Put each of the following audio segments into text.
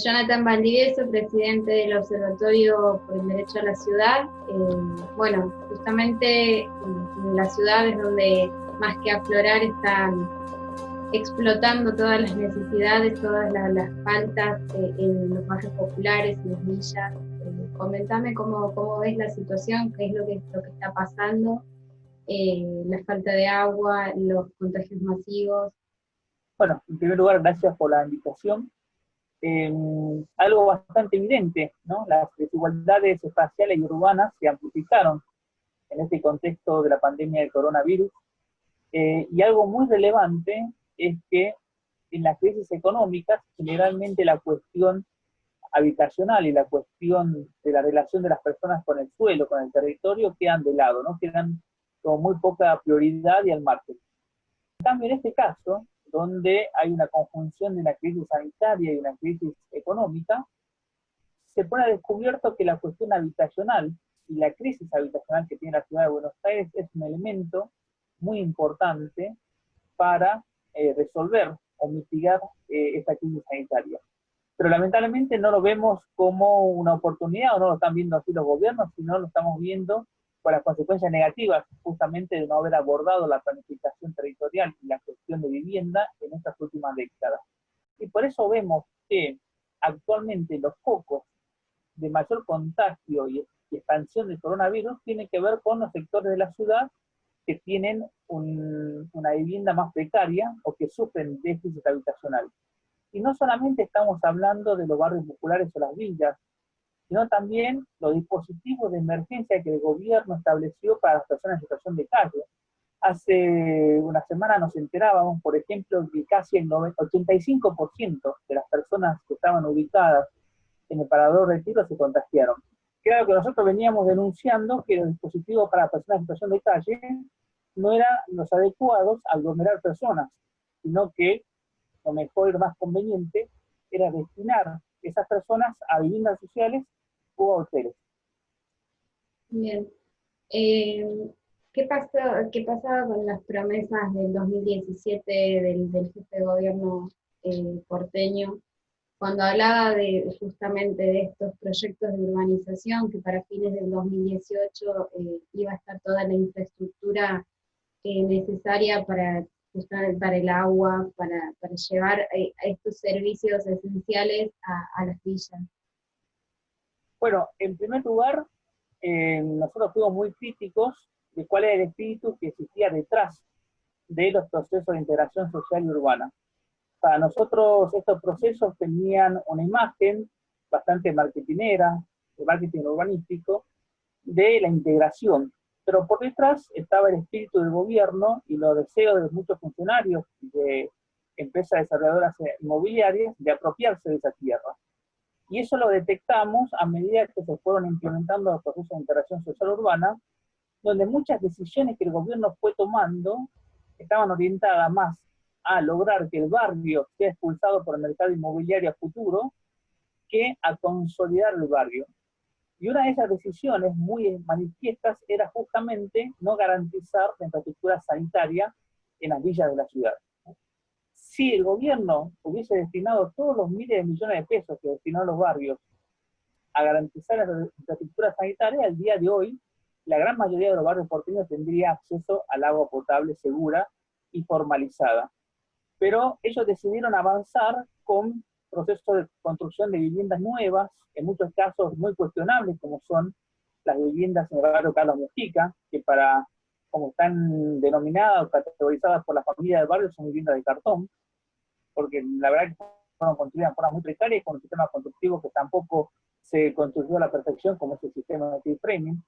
Jonathan Valdivieso, presidente del Observatorio por el Derecho a la Ciudad. Eh, bueno, justamente en la ciudad es donde más que aflorar están explotando todas las necesidades, todas las, faltas eh, en los barrios populares, en las villas. Eh, comentame cómo, cómo, ves la situación, qué es lo que, lo que está pasando, la falta de agua, los contagios masivos. Bueno, en primer lugar, gracias por la invitación algo bastante evidente, ¿no? Las desigualdades espaciales y urbanas se amplificaron en este contexto de la pandemia del coronavirus, eh, y algo muy relevante es que en las crisis económicas, generalmente la cuestión habitacional y la cuestión de la relación de las personas con el suelo, con el territorio, quedan de lado, ¿no? Quedan con muy poca prioridad y al margen. En cambio, en este caso, donde hay una conjunción de una crisis sanitaria y una crisis económica, se pone a descubierto que la cuestión habitacional y la crisis habitacional que tiene la ciudad de Buenos Aires es un elemento muy importante para eh, resolver o mitigar eh, esta crisis sanitaria. Pero lamentablemente no lo vemos como una oportunidad, o no lo están viendo así los gobiernos, sino lo estamos viendo por las consecuencias negativas justamente de no haber abordado la planificación territorial y la cuestión de vivienda en estas últimas décadas. Y por eso vemos que actualmente los focos de mayor contagio y, expansión del coronavirus tienen que ver con los sectores de la ciudad que tienen una vivienda más precaria o que sufren déficit habitacional. Y no solamente estamos hablando de los barrios populares o las villas, sino también los dispositivos de emergencia que el gobierno estableció para las personas en situación de calle. Hace una semana nos enterábamos, por ejemplo, que casi el 85% de las personas que estaban ubicadas en el parador de tiro se contagiaron. Claro que nosotros veníamos denunciando que los dispositivos para personas en situación de calle no eran los adecuados al aglomerar personas, sino que lo mejor y lo más conveniente era destinar esas personas a viviendas sociales Bien. Eh, ¿qué, pasó, ¿Qué pasaba con las promesas del 2017 del, jefe de gobierno eh, porteño cuando hablaba de justamente de estos proyectos de urbanización que para fines del 2018 eh, iba a estar toda la infraestructura necesaria para para el agua, para, para llevar estos servicios esenciales a las villas. Bueno, en primer lugar, eh, nosotros fuimos muy críticos de cuál era el espíritu que existía detrás de los procesos de integración social y urbana. Para nosotros estos procesos tenían una imagen bastante marketinera, de marketing urbanístico, de la integración, pero por detrás estaba el espíritu del gobierno y los deseos de muchos funcionarios de empresas desarrolladoras inmobiliarias de apropiarse de esa tierra. Y eso lo detectamos a medida que se fueron implementando los procesos de integración social urbana, donde muchas decisiones que el gobierno fue tomando estaban orientadas más a lograr que el barrio sea expulsado por el mercado inmobiliario a futuro, que a consolidar el barrio. Y una de esas decisiones muy manifiestas era justamente no garantizar la infraestructura sanitaria en las villas de la ciudad si el gobierno hubiese destinado todos los miles de millones de pesos que destinó a los barrios a garantizar la infraestructura sanitaria, al día de hoy, la gran mayoría de los barrios porteños tendría acceso al agua potable segura y formalizada. Pero ellos decidieron avanzar con procesos de construcción de viviendas nuevas, en muchos casos muy cuestionables, como son las viviendas en el barrio Carlos Mujica, que para, como están denominadas o categorizadas por la familia del barrio, son viviendas de cartón, porque la verdad que fueron construidas de forma muy precaria y con un sistema constructivo que tampoco se construyó a la perfección como es el sistema de framing.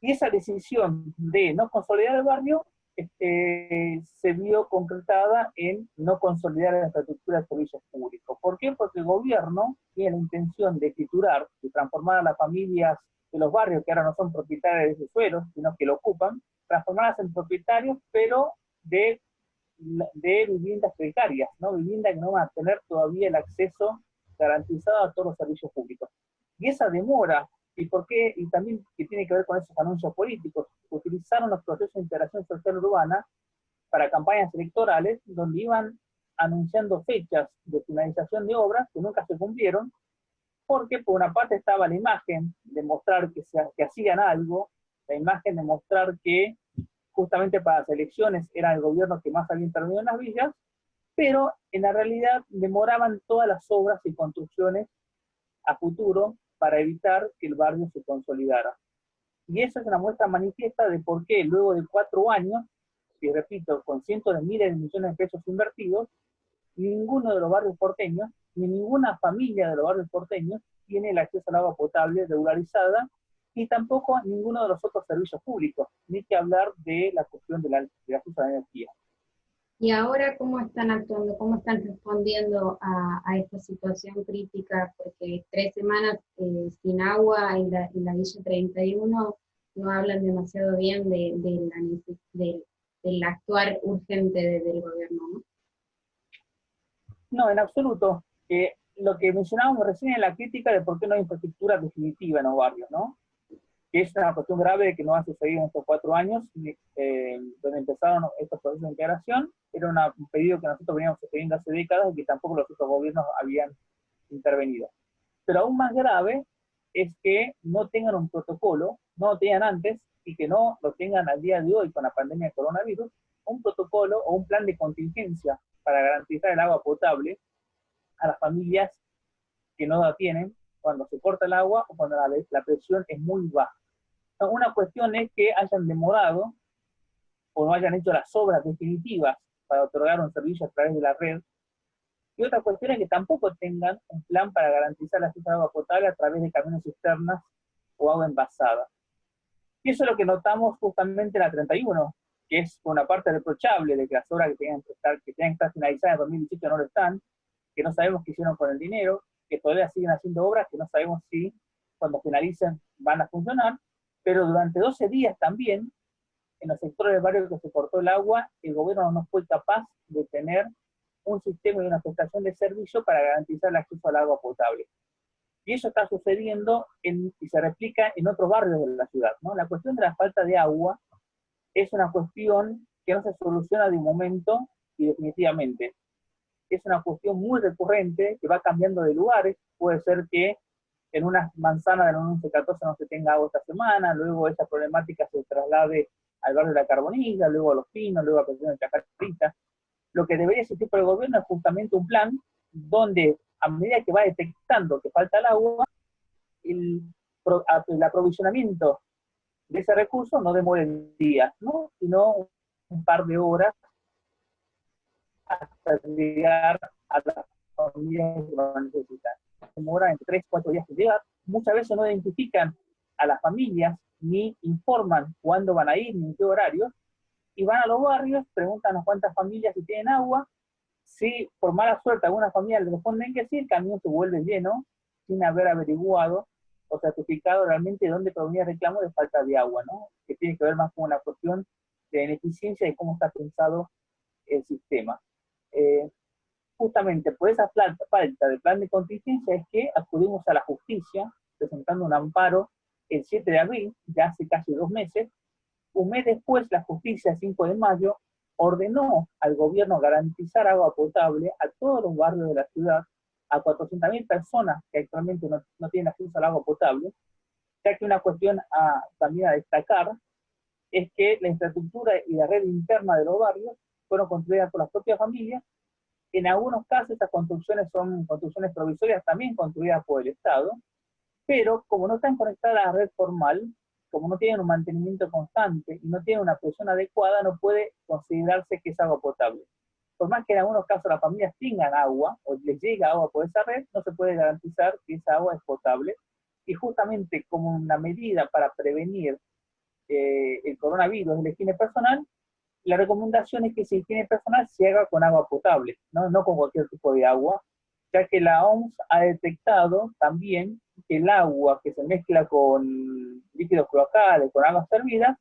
Y esa decisión de no consolidar el barrio este, se vio concretada en no consolidar la infraestructura de servicios públicos. ¿Por qué? Porque el gobierno tiene la intención de escriturar y transformar a las familias de los barrios que ahora no son propietarios de sus suelos, sino que lo ocupan, transformarlas en propietarios, pero de de viviendas precarias, ¿no? Viviendas que no van a tener todavía el acceso garantizado a todos los servicios públicos. Y esa demora, y por qué, y también que tiene que ver con esos anuncios políticos, utilizaron los procesos de integración social urbana para campañas electorales donde iban anunciando fechas de finalización de obras que nunca se cumplieron, porque por una parte estaba la imagen de mostrar que, se, que hacían algo, la imagen de mostrar que justamente para las elecciones era el gobierno que más había intervenido en las villas, pero en la realidad demoraban todas las obras y construcciones a futuro para evitar que el barrio se consolidara. Y eso es una muestra manifiesta de por qué luego de cuatro años, y repito, con cientos de miles de millones de pesos invertidos, ninguno de los barrios porteños, ni ninguna familia de los barrios porteños tiene el acceso al agua potable regularizada y tampoco ninguno de los otros servicios públicos, ni que hablar de la cuestión de la, de la energía. ¿Y ahora cómo están actuando, cómo están respondiendo a, esta situación crítica? Porque tres semanas eh, sin agua en la, en la, Villa 31 no hablan demasiado bien de, la, del actuar urgente del gobierno, ¿no? No, en absoluto. Eh, lo que mencionábamos recién en la crítica de por qué no hay infraestructura definitiva en los barrios, ¿no? Que es una cuestión grave que no ha sucedido en estos cuatro años, eh, donde empezaron estos procesos de integración, era un pedido que nosotros veníamos sucediendo hace décadas y que tampoco los otros gobiernos habían intervenido. Pero aún más grave es que no tengan un protocolo, no lo tenían antes, y que no lo tengan al día de hoy con la pandemia de coronavirus, un protocolo o un plan de contingencia para garantizar el agua potable a las familias que no la tienen cuando se corta el agua o cuando la, la presión es muy baja. Una cuestión es que hayan demorado o no hayan hecho las obras definitivas para otorgar un servicio a través de la red. Y otra cuestión es que tampoco tengan un plan para garantizar la acceso a agua potable a través de caminos cisternas o agua envasada. Y eso es lo que notamos justamente en la 31, que es una parte reprochable de que las obras que tenían que estar, que tenían que estar finalizadas en 2018 no lo están, que no sabemos qué hicieron con el dinero, que todavía siguen haciendo obras que no sabemos si cuando finalicen van a funcionar, pero durante 12 días también, en los sectores del barrio que se cortó el agua, el gobierno no fue capaz de tener un sistema y una prestación de servicio para garantizar el acceso al agua potable. Y eso está sucediendo y se replica en otros barrios de la ciudad. ¿no? La cuestión de la falta de agua es una cuestión que no se soluciona de un momento y definitivamente es una cuestión muy recurrente que va cambiando de lugares. Puede ser que en una manzana del 1114 no se tenga agua esta semana, luego esa problemática se traslade al barrio de la Carbonilla, luego a Los Pinos, luego a Presión de Chacarita. Lo que debería existir por el gobierno es justamente un plan donde a medida que va detectando que falta el agua, el, el aprovisionamiento de ese recurso no demore días, ¿no? sino un par de horas hasta llegar a las familias que lo necesitan. Demora entre 3 4 días en llegar. Muchas veces no identifican a las familias ni informan cuándo van a ir ni en qué horario, y van a los barrios, preguntan a cuántas familias si tienen agua, si por mala suerte alguna familia le responden que sí, el camión se vuelve lleno sin haber averiguado o certificado realmente dónde provenía el reclamo de falta de agua, ¿no? que tiene que ver más con una cuestión de ineficiencia y cómo está pensado el sistema. Eh, justamente por esa falta de plan de contingencia es que acudimos a la justicia presentando un amparo el 7 de abril, ya hace casi dos meses. Un mes después, la justicia, 5 de mayo, ordenó al gobierno garantizar agua potable a todos los barrios de la ciudad, a 400.000 personas que actualmente no, tienen acceso al agua potable, ya que una cuestión también a destacar es que la infraestructura y la red interna de los barrios fueron construidas por las propias familias. En algunos casos estas construcciones son construcciones provisorias también construidas por el Estado, pero como no están conectadas a la red formal, como no tienen un mantenimiento constante y no tienen una presión adecuada, no puede considerarse que es agua potable. Por más que en algunos casos las familias tengan agua o les llega agua por esa red, no se puede garantizar que esa agua es potable. Y justamente como una medida para prevenir eh, el coronavirus en la higiene personal, la recomendación es que si higiene personal se haga con agua potable, ¿no? no con cualquier tipo de agua, ya que la OMS ha detectado también que el agua que se mezcla con líquidos cloacales, con aguas servidas,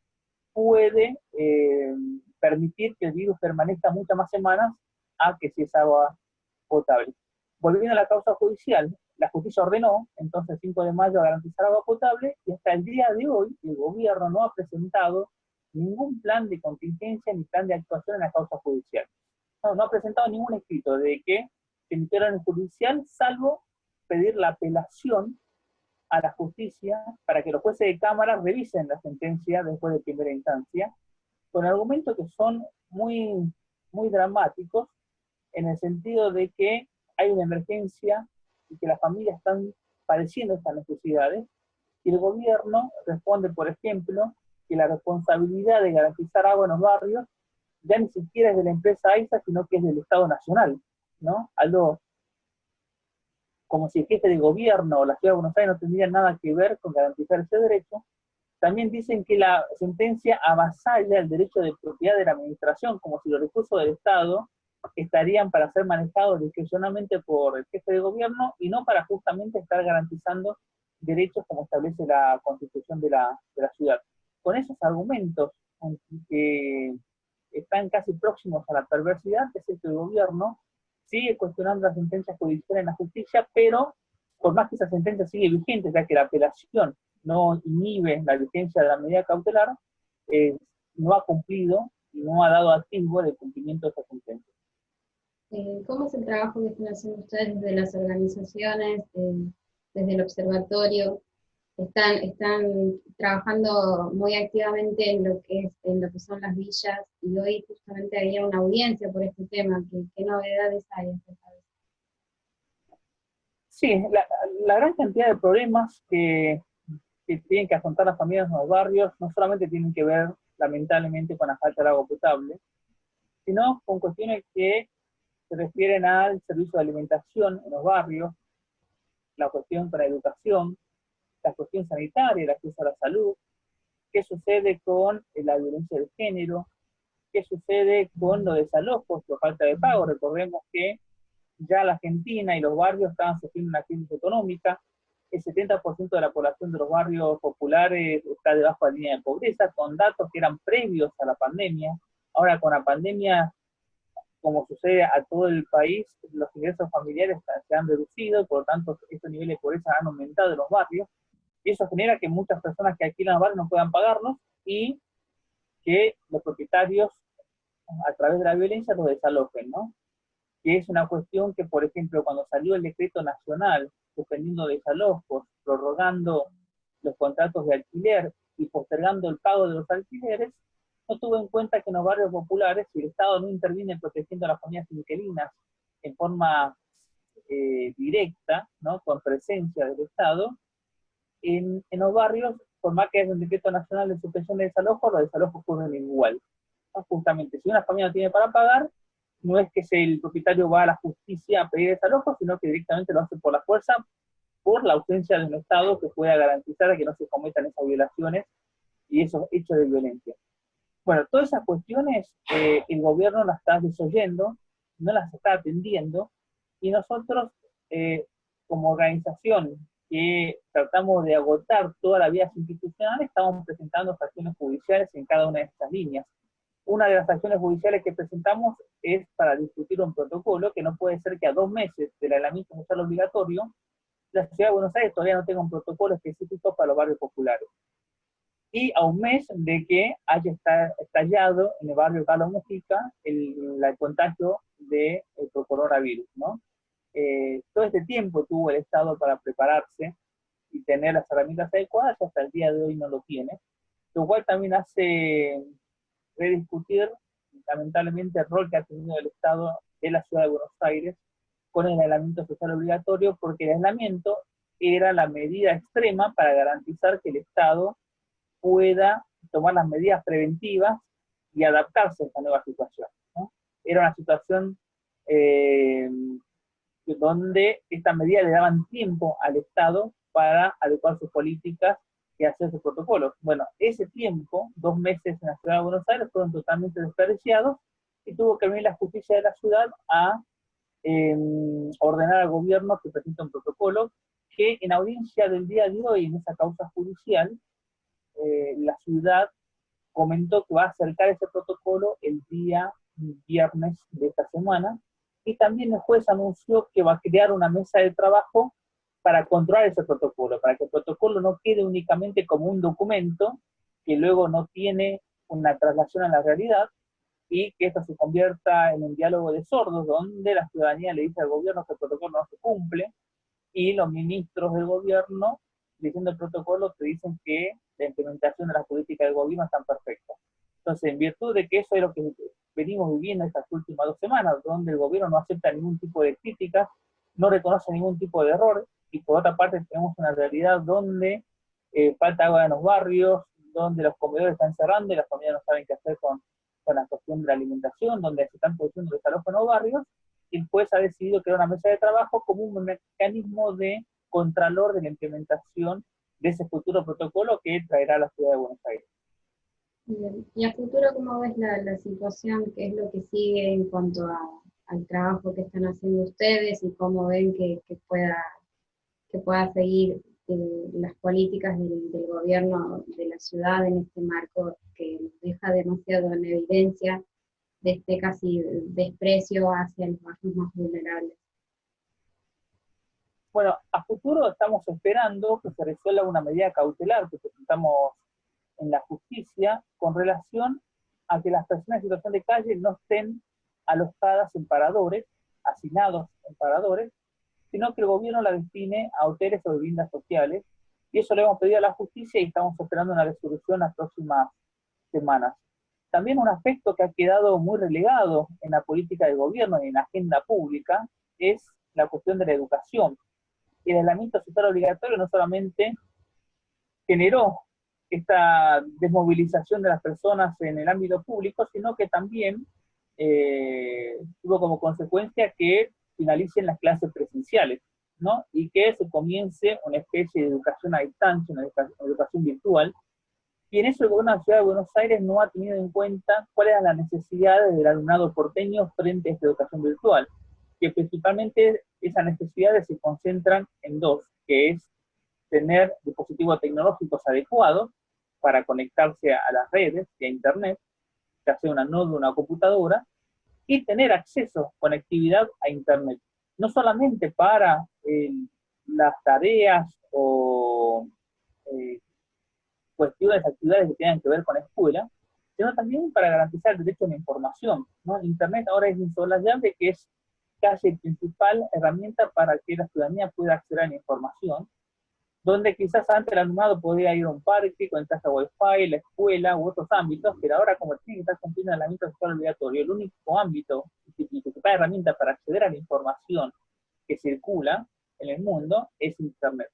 puede eh, permitir que el virus permanezca muchas más semanas a que si es agua potable. Volviendo a la causa judicial, la justicia ordenó, entonces 5 de mayo, garantizar agua potable, y hasta el día de hoy el gobierno no ha presentado ningún plan de contingencia ni plan de actuación en la causa judicial. no, ha presentado ningún escrito de que se emitiera en judicial, salvo pedir la apelación a la justicia para que los jueces de Cámara revisen la sentencia después de primera instancia, con argumentos que son muy, muy dramáticos, en el sentido de que hay una emergencia y que las familias están padeciendo estas necesidades, y el gobierno responde, por ejemplo, que la responsabilidad de garantizar agua en los barrios ya ni siquiera es de la empresa AISA, sino que es del Estado Nacional, ¿no? Algo como si el jefe de gobierno o la ciudad de Buenos Aires no tendría nada que ver con garantizar ese derecho. También dicen que la sentencia avasalla el derecho de propiedad de la administración, como si los recursos del Estado estarían para ser manejados discrecionalmente por el jefe de gobierno y no para justamente estar garantizando derechos como establece la constitución de la, de la ciudad. Con esos argumentos que están casi próximos a la perversidad, es que el gobierno sigue cuestionando las sentencias judiciales en la justicia, pero por más que esa sentencia sigue vigente, ya que la apelación no inhibe la vigencia de la medida cautelar, eh, no ha cumplido y no ha dado activo de cumplimiento de esa sentencia. Eh, ¿Cómo es el trabajo que están haciendo ustedes desde las organizaciones, eh, desde el observatorio? Están, están trabajando muy activamente en lo, que es, en lo que son las villas, y hoy justamente había una audiencia por este tema. ¿Qué, qué novedades hay Sí, la, la, gran cantidad de problemas que, que tienen que afrontar las familias en los barrios no solamente tienen que ver, lamentablemente, con la falta de agua potable, sino con cuestiones que se refieren al servicio de alimentación en los barrios, la cuestión para educación, la cuestión sanitaria, el acceso a la salud, qué sucede con la violencia de género, qué sucede con los desalojos, la falta de pago. Recordemos que ya la Argentina y los barrios estaban sufriendo una crisis económica, el 70% de la población de los barrios populares está debajo de la línea de pobreza, con datos que eran previos a la pandemia. Ahora con la pandemia como sucede a todo el país, los ingresos familiares se han reducido, por lo tanto, estos niveles de pobreza han aumentado en los barrios, y eso genera que muchas personas que alquilan los barrios no puedan pagarlos, y que los propietarios, a través de la violencia, los desalojen, ¿no? Que es una cuestión que, por ejemplo, cuando salió el decreto nacional suspendiendo desalojos, prorrogando los contratos de alquiler y postergando el pago de los alquileres, no tuvo en cuenta que en los barrios populares, si el Estado no interviene protegiendo a las familias inquilinas en forma eh, directa, ¿no? con presencia del Estado, en, en, los barrios, por más que haya un decreto nacional de suspensión de desalojos, los desalojos ocurren igual. Justamente, si una familia no tiene para pagar, no es que el propietario va a la justicia a pedir desalojo, sino que directamente lo hace por la fuerza, por la ausencia de un Estado que pueda garantizar que no se cometan esas violaciones y esos hechos de violencia. Bueno, todas esas cuestiones eh, el gobierno las está desoyendo, no las está atendiendo, y nosotros, eh, como organización que tratamos de agotar todas las vías institucionales, estamos presentando acciones judiciales en cada una de estas líneas. Una de las acciones judiciales que presentamos es para discutir un protocolo que no puede ser que a dos meses del aislamiento social obligatorio, la ciudad de Buenos Aires todavía no tenga un protocolo específico para los barrios populares y a un mes de que haya estallado en el barrio Carlos Mujica el, el contagio del de coronavirus, ¿no? Eh, todo este tiempo tuvo el Estado para prepararse y tener las herramientas adecuadas, hasta el día de hoy no lo tiene, lo cual también hace rediscutir, lamentablemente, el rol que ha tenido el Estado en la ciudad de Buenos Aires con el aislamiento social obligatorio, porque el aislamiento era la medida extrema para garantizar que el Estado pueda tomar las medidas preventivas y adaptarse a esta nueva situación. Era una situación eh, donde estas medidas le daban tiempo al Estado para adecuar sus políticas y hacer sus protocolos. Bueno, ese tiempo, dos meses en la ciudad de Buenos Aires, fueron totalmente desperdiciados y tuvo que venir la justicia de la ciudad a em, ordenar al gobierno que presente un protocolo que en audiencia del día de hoy, en esa causa judicial, eh, la ciudad comentó que va a acercar ese protocolo el día viernes de esta semana, y también el juez anunció que va a crear una mesa de trabajo para controlar ese protocolo, para que el protocolo no quede únicamente como un documento que luego no tiene una traslación a la realidad, y que esto se convierta en un diálogo de sordos, donde la ciudadanía le dice al gobierno que el protocolo no se cumple, y los ministros del gobierno, diciendo el protocolo, te dicen que la implementación de la política del gobierno está perfecta. Entonces, en virtud de que eso es lo que venimos viviendo estas últimas dos semanas, donde el gobierno no acepta ningún tipo de críticas, no reconoce ningún tipo de error, y por otra parte tenemos una realidad donde eh, falta agua en los barrios, donde los comedores están cerrando y las familias no saben qué hacer con, con la cuestión de la alimentación, donde se están produciendo desalojos en los barrios, el juez ha decidido crear una mesa de trabajo como un mecanismo de contralor de la implementación de ese futuro protocolo que traerá la ciudad de Buenos Aires. ¿Y a futuro cómo ves la, situación? ¿Qué es lo que sigue en cuanto a, al trabajo que están haciendo ustedes y cómo ven que, pueda, que pueda seguir eh, las políticas del, gobierno de la ciudad en este marco que deja demasiado en evidencia de este casi desprecio hacia los barrios más vulnerables. Bueno, a futuro estamos esperando que se resuelva una medida cautelar que presentamos en la justicia con relación a que las personas en situación de calle no estén alojadas en paradores, asignados en paradores, sino que el gobierno la destine a hoteles o viviendas sociales, y eso le hemos pedido a la justicia y estamos esperando una resolución las próximas semanas. También un aspecto que ha quedado muy relegado en la política del gobierno y en la agenda pública es la cuestión de la educación. El aislamiento social obligatorio no solamente generó esta desmovilización de las personas en el ámbito público, sino que también eh, tuvo como consecuencia que finalicen las clases presenciales, ¿no? Y que se comience una especie de educación a distancia, una educación, virtual, y en eso el gobierno de la Ciudad de Buenos Aires no ha tenido en cuenta cuáles eran las necesidades del alumnado porteño frente a esta educación virtual, que principalmente esas necesidades se concentran en dos, que es tener dispositivos tecnológicos adecuados para conectarse a las redes y a Internet, ya sea una node o una computadora, y tener acceso, conectividad a Internet. No solamente para eh, las tareas o eh, cuestiones, actividades que tengan que ver con la escuela, sino también para garantizar el derecho a la información. ¿no? Internet ahora es insolable, que es casi la principal herramienta para que la ciudadanía pueda acceder a la información, donde quizás antes el alumnado podía ir a un parque, con casa wifi, la escuela u otros ámbitos, pero ahora como tiene que estar cumpliendo el ámbito social obligatorio, el único ámbito y principal herramienta para acceder a la información que circula en el mundo es Internet.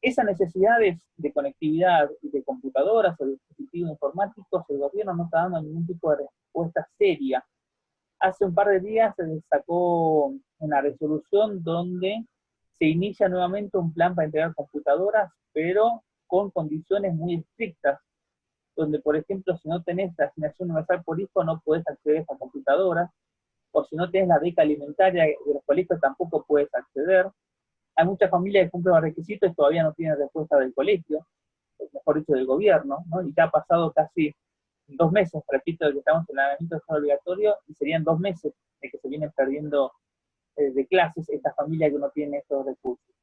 Esas necesidades de conectividad y de computadoras o dispositivos informáticos, el gobierno no está dando ningún tipo de respuesta seria. Hace un par de días se sacó una resolución donde se inicia nuevamente un plan para entregar computadoras, pero con condiciones muy estrictas, donde, por ejemplo, si no tenés la asignación universal por hijo, no puedes acceder a esa computadora, o si no tienes la beca alimentaria de los colegios, tampoco puedes acceder. Hay muchas familias que cumplen los requisitos y todavía no tienen respuesta del colegio, mejor dicho, del gobierno, ¿no? y ya ha pasado casi dos meses, repito, que estamos en el aislamiento obligatorio, y serían dos meses de que se vienen perdiendo eh, de clases estas familias que no tienen estos recursos.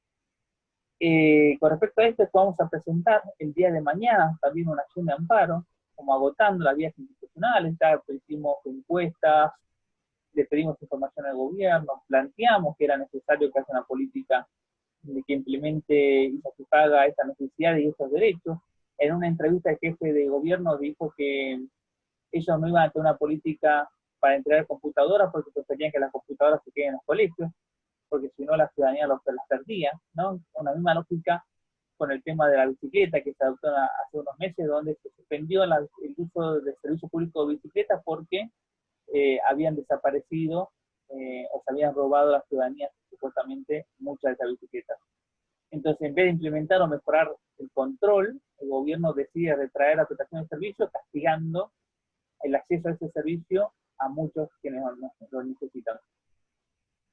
Eh, con respecto a esto, vamos a presentar el día de mañana también una acción de amparo, como agotando las vías institucionales, ya hicimos encuestas, le pedimos información al gobierno, planteamos que era necesario que haya una política de que implemente y satisfaga estas necesidades y estos derechos. En una entrevista el jefe de gobierno dijo que ellos no iban a tener una política para entregar computadoras porque preferían que las computadoras se queden en los colegios, porque si no la ciudadanía los, las perdía, ¿no? Una misma lógica con el tema de la bicicleta que se adoptó hace unos meses, donde se suspendió el uso del servicio público de bicicletas porque eh, habían desaparecido eh, o se habían robado a la ciudadanía supuestamente muchas de esas bicicletas. Entonces, en vez de implementar o mejorar el control, el gobierno decide retraer la prestación de servicio, castigando el acceso a ese servicio a muchos quienes lo necesitan.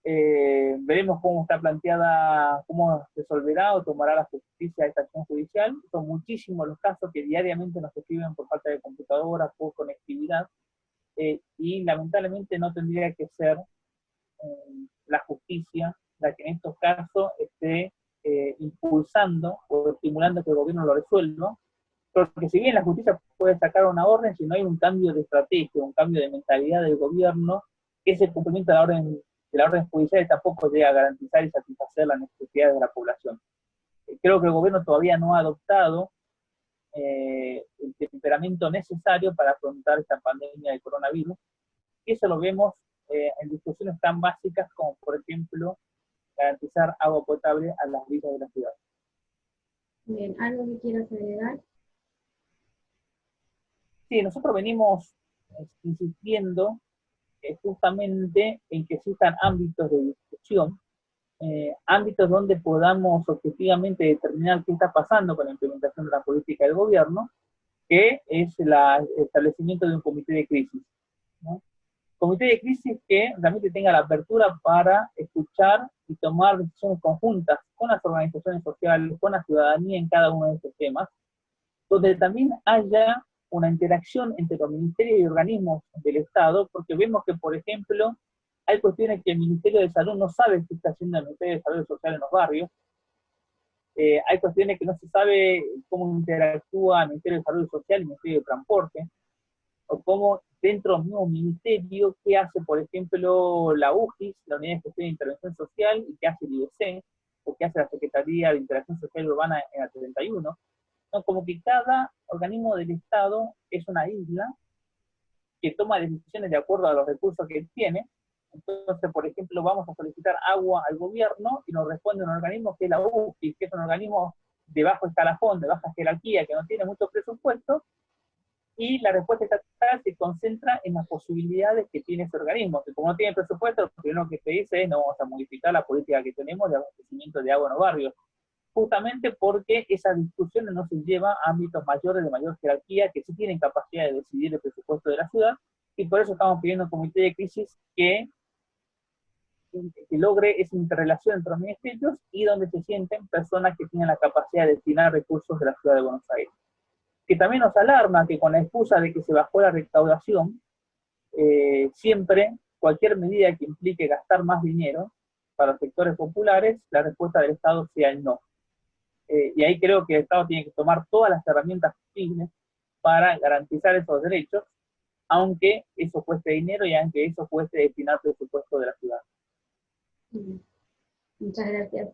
Eh, veremos cómo está planteada, cómo resolverá o tomará la justicia esta acción judicial. Son muchísimos los casos que diariamente nos escriben por falta de computadoras, por conectividad, eh, y lamentablemente no tendría que ser eh, la justicia la que en estos casos esté impulsando o estimulando que el gobierno lo resuelva, Porque si bien la justicia puede sacar una orden, si no hay un cambio de estrategia, un cambio de mentalidad del gobierno, ese cumplimiento de la orden, de la orden judicial tampoco llega a garantizar y satisfacer las necesidades de la población. Creo que el gobierno todavía no ha adoptado eh, el temperamento necesario para afrontar esta pandemia de coronavirus. Y eso lo vemos eh, en discusiones tan básicas como, por ejemplo, garantizar agua potable a las villas de la ciudad. Bien, ¿algo que quieras agregar? Sí, nosotros venimos eh, insistiendo justamente en que existan ámbitos de discusión eh, ámbitos donde podamos objetivamente determinar qué está pasando con la implementación de la política del gobierno, que es el establecimiento de un comité de crisis. Comité de crisis que realmente tenga la apertura para escuchar y tomar decisiones conjuntas con las organizaciones sociales, con la ciudadanía en cada uno de estos temas, donde también haya una interacción entre los ministerios y organismos del Estado, porque vemos que, por ejemplo, hay cuestiones que el Ministerio de Salud no sabe qué está haciendo el Ministerio de Salud Social en los barrios. Eh, hay cuestiones que no se sabe cómo interactúa el Ministerio de Salud Social y el Ministerio de Transporte. O cómo dentro del mismo ministerio, qué hace, por ejemplo, la UGIS, la Unidad de Gestión de Intervención Social, y qué hace el IBC, o qué hace la Secretaría de Interacción Social Urbana en la 31. ¿No? Como que cada organismo del Estado es una isla que toma decisiones de acuerdo a los recursos que tiene, entonces, por ejemplo, vamos a solicitar agua al gobierno y nos responde un organismo que es la UFI, que es un organismo de bajo escalafón, de baja jerarquía, que no tiene mucho presupuesto, y la respuesta estatal se concentra en las posibilidades que tiene ese organismo, que como no tiene presupuesto, lo primero que se dice es no vamos a modificar la política que tenemos de abastecimiento de agua en los barrios, justamente porque esa discusión no se lleva a ámbitos mayores de mayor jerarquía que sí tienen capacidad de decidir el presupuesto de la ciudad, y por eso estamos pidiendo un comité de crisis que logre esa interrelación entre los ministerios y donde se sienten personas que tienen la capacidad de destinar recursos de la ciudad de Buenos Aires. Que también nos alarma que con la excusa de que se bajó la recaudación, eh, siempre cualquier medida que implique gastar más dinero para sectores populares, la respuesta del Estado sea el no. Eh, y ahí creo que el Estado tiene que tomar todas las herramientas posibles para garantizar esos derechos, aunque eso cueste dinero y aunque eso cueste destinar presupuesto de la ciudad. Muchas gracias.